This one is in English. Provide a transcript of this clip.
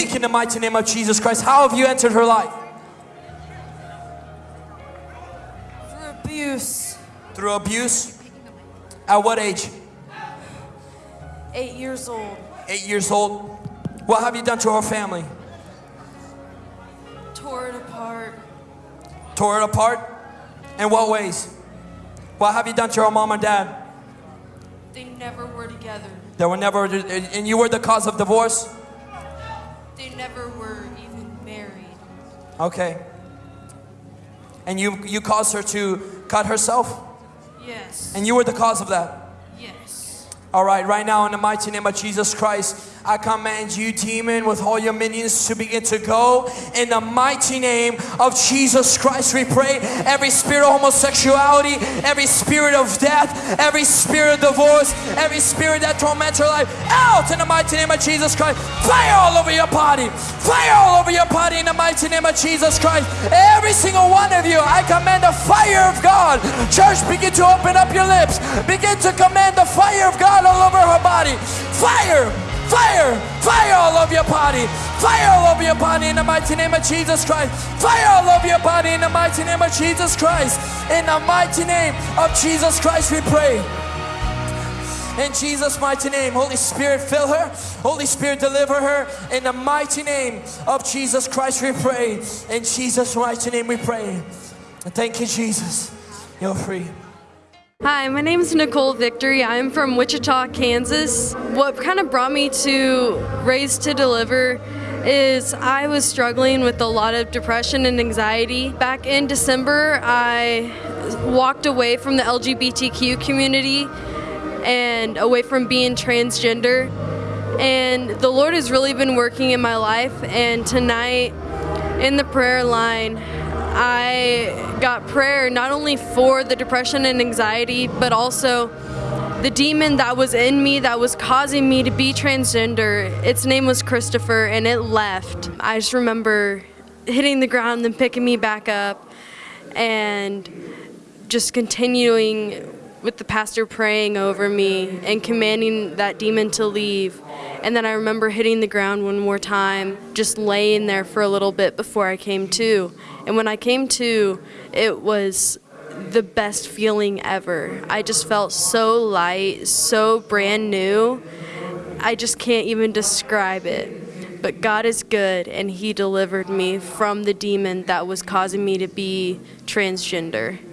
speak in the mighty name of Jesus Christ. How have you entered her life? For abuse. Through abuse? At what age? Eight years old. Eight years old. What have you done to her family? Tore it apart. Tore it apart? In what ways? What have you done to her mom and dad? They never were together. They were never, and you were the cause of divorce? They never were even married. Okay. And you, you caused her to cut herself? Yes. And you were the cause of that? All right, right now in the mighty name of Jesus Christ, I command you, demon, with all your minions to begin to go. In the mighty name of Jesus Christ, we pray. Every spirit of homosexuality, every spirit of death, every spirit of divorce, every spirit that torments your life, out in the mighty name of Jesus Christ. Fire all over your body. Fire all over your body in the mighty name of Jesus Christ. Every single one of you, I command the fire of God. Church, begin to open up your lips. Begin to command the fire of God all over her body. Fire! Fire! Fire all over your body! Fire all over your body in the mighty name of Jesus Christ! Fire all over your body in the mighty name of Jesus Christ! In the mighty name of Jesus Christ we pray. In Jesus' mighty name, Holy Spirit, fill her. Holy Spirit, deliver her. In the mighty name of Jesus Christ, we pray. In Jesus' mighty name, we pray. Thank you, Jesus. You're free. Hi, my name is Nicole Victory. I'm from Wichita, Kansas. What kind of brought me to Raise to Deliver is I was struggling with a lot of depression and anxiety. Back in December, I walked away from the LGBTQ community and away from being transgender. And the Lord has really been working in my life. And tonight, in the prayer line, I got prayer not only for the depression and anxiety, but also the demon that was in me that was causing me to be transgender. Its name was Christopher, and it left. I just remember hitting the ground and picking me back up and just continuing with the pastor praying over me and commanding that demon to leave. And then I remember hitting the ground one more time, just laying there for a little bit before I came to. And when I came to, it was the best feeling ever. I just felt so light, so brand new. I just can't even describe it. But God is good, and He delivered me from the demon that was causing me to be transgender.